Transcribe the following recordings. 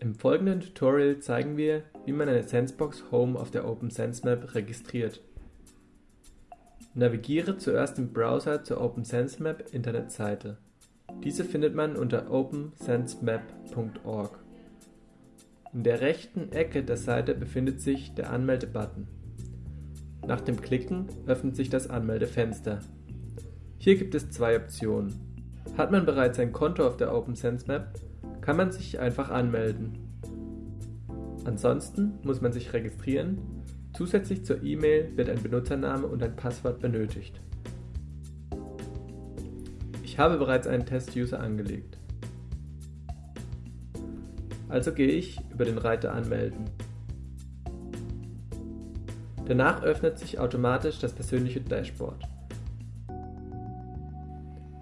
Im folgenden Tutorial zeigen wir, wie man eine Sensebox Home auf der OpenSenseMap registriert. Navigiere zuerst im Browser zur OpenSenseMap Internetseite. Diese findet man unter opensensemap.org. In der rechten Ecke der Seite befindet sich der Anmelde-Button. Nach dem Klicken öffnet sich das Anmeldefenster. Hier gibt es zwei Optionen. Hat man bereits ein Konto auf der OpenSenseMap, kann man sich einfach anmelden. Ansonsten muss man sich registrieren, zusätzlich zur E-Mail wird ein Benutzername und ein Passwort benötigt. Ich habe bereits einen Test-User angelegt. Also gehe ich über den Reiter Anmelden. Danach öffnet sich automatisch das persönliche Dashboard.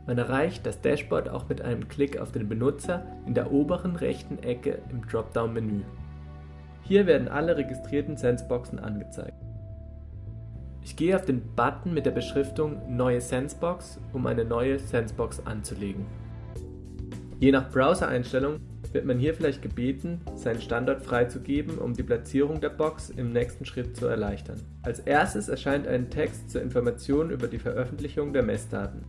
Man erreicht das Dashboard auch mit einem Klick auf den Benutzer in der oberen rechten Ecke im Dropdown-Menü. Hier werden alle registrierten Senseboxen angezeigt. Ich gehe auf den Button mit der Beschriftung Neue Sensebox, um eine neue Sensebox anzulegen. Je nach Browser-Einstellung wird man hier vielleicht gebeten, seinen Standort freizugeben, um die Platzierung der Box im nächsten Schritt zu erleichtern. Als erstes erscheint ein Text zur Information über die Veröffentlichung der Messdaten.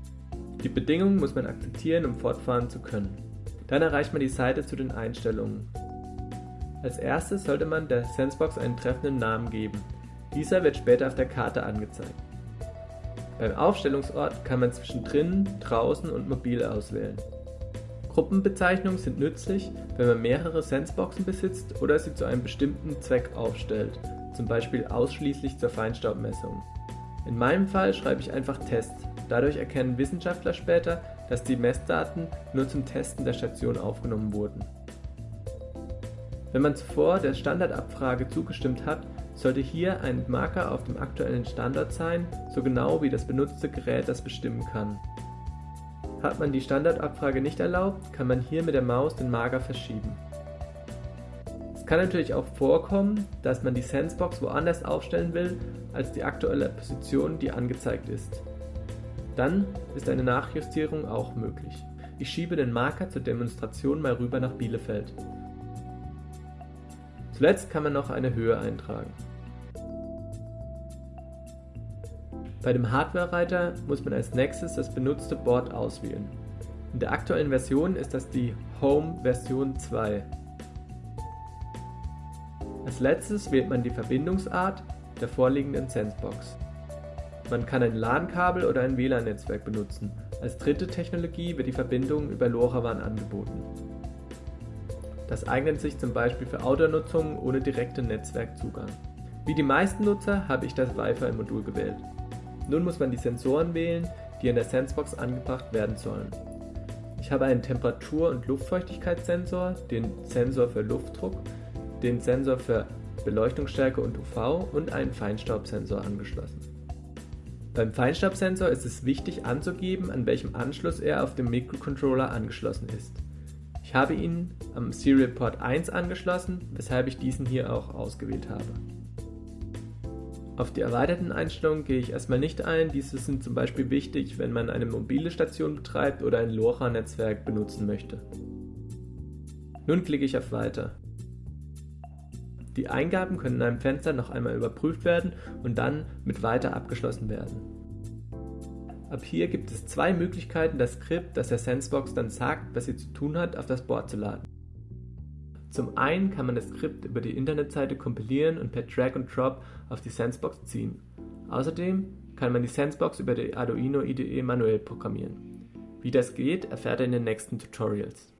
Die Bedingungen muss man akzeptieren, um fortfahren zu können. Dann erreicht man die Seite zu den Einstellungen. Als erstes sollte man der Sensebox einen treffenden Namen geben. Dieser wird später auf der Karte angezeigt. Beim Aufstellungsort kann man zwischen drinnen, draußen und mobil auswählen. Gruppenbezeichnungen sind nützlich, wenn man mehrere Senseboxen besitzt oder sie zu einem bestimmten Zweck aufstellt, zum Beispiel ausschließlich zur Feinstaubmessung. In meinem Fall schreibe ich einfach Test, Dadurch erkennen Wissenschaftler später, dass die Messdaten nur zum Testen der Station aufgenommen wurden. Wenn man zuvor der Standardabfrage zugestimmt hat, sollte hier ein Marker auf dem aktuellen Standort sein, so genau wie das benutzte Gerät das bestimmen kann. Hat man die Standardabfrage nicht erlaubt, kann man hier mit der Maus den Marker verschieben. Es kann natürlich auch vorkommen, dass man die Sensebox woanders aufstellen will, als die aktuelle Position, die angezeigt ist. Dann ist eine Nachjustierung auch möglich. Ich schiebe den Marker zur Demonstration mal rüber nach Bielefeld. Zuletzt kann man noch eine Höhe eintragen. Bei dem Hardware-Reiter muss man als nächstes das benutzte Board auswählen. In der aktuellen Version ist das die Home Version 2. Als letztes wählt man die Verbindungsart der vorliegenden Sensebox. Man kann ein LAN-Kabel oder ein WLAN-Netzwerk benutzen. Als dritte Technologie wird die Verbindung über LoRaWAN angeboten. Das eignet sich zum Beispiel für Outdoor-Nutzung ohne direkten Netzwerkzugang. Wie die meisten Nutzer habe ich das Wi-Fi-Modul gewählt. Nun muss man die Sensoren wählen, die an der Sensebox angebracht werden sollen. Ich habe einen Temperatur- und Luftfeuchtigkeitssensor, den Sensor für Luftdruck, den Sensor für Beleuchtungsstärke und UV und einen Feinstaubsensor angeschlossen. Beim Feinstaubsensor ist es wichtig anzugeben, an welchem Anschluss er auf dem Mikrocontroller angeschlossen ist. Ich habe ihn am Serial Port 1 angeschlossen, weshalb ich diesen hier auch ausgewählt habe. Auf die erweiterten Einstellungen gehe ich erstmal nicht ein, diese sind zum Beispiel wichtig, wenn man eine mobile Station betreibt oder ein LoRa-Netzwerk benutzen möchte. Nun klicke ich auf Weiter. Die Eingaben können in einem Fenster noch einmal überprüft werden und dann mit Weiter abgeschlossen werden. Ab hier gibt es zwei Möglichkeiten, das Skript, das der Sensebox dann sagt, was sie zu tun hat, auf das Board zu laden. Zum einen kann man das Skript über die Internetseite kompilieren und per Drag and Drop auf die Sensebox ziehen. Außerdem kann man die Sensebox über die Arduino IDE manuell programmieren. Wie das geht, erfährt ihr in den nächsten Tutorials.